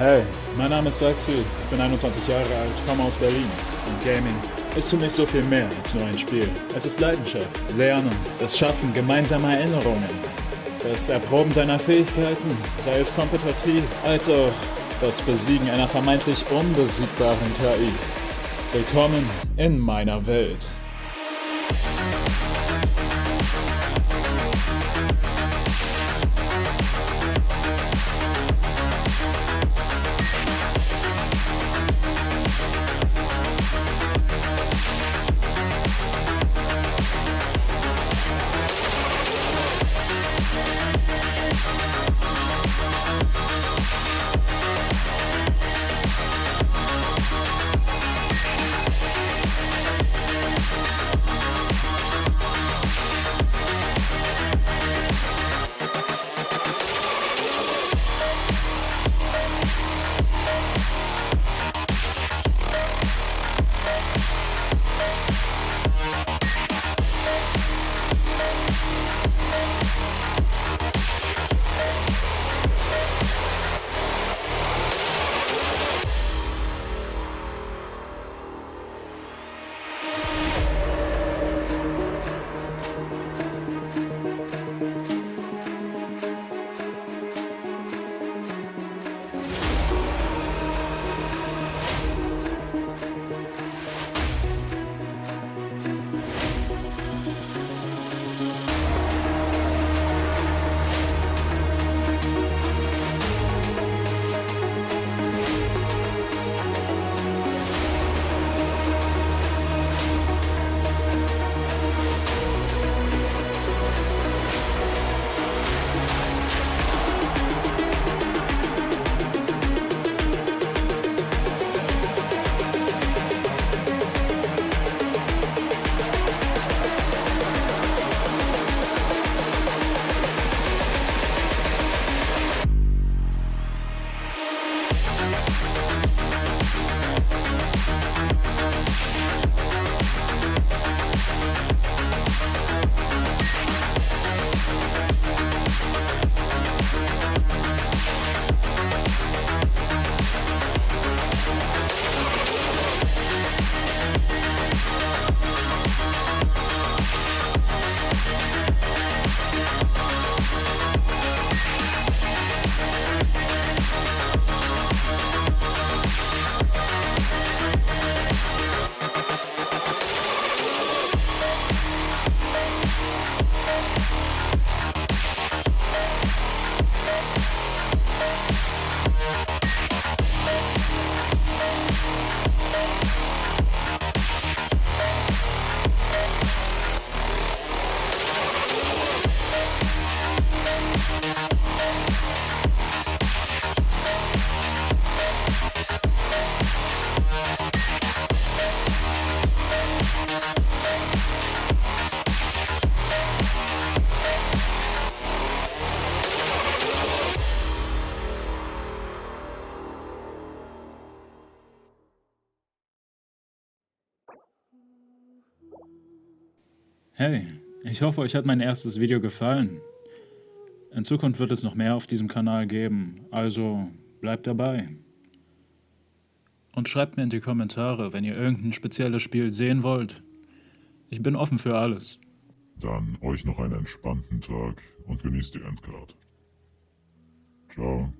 Hey, mein Name ist Saxi, ich bin 21 Jahre alt, komme aus Berlin. Und Gaming ist für mich so viel mehr als nur ein Spiel. Es ist Leidenschaft, Lernen, das Schaffen gemeinsamer Erinnerungen, das Erproben seiner Fähigkeiten, sei es kompetitiv, als auch das Besiegen einer vermeintlich unbesiegbaren KI. Willkommen in meiner Welt. Hey, ich hoffe, euch hat mein erstes Video gefallen. In Zukunft wird es noch mehr auf diesem Kanal geben, also bleibt dabei. Und schreibt mir in die Kommentare, wenn ihr irgendein spezielles Spiel sehen wollt. Ich bin offen für alles. Dann euch noch einen entspannten Tag und genießt die Endcard. Ciao.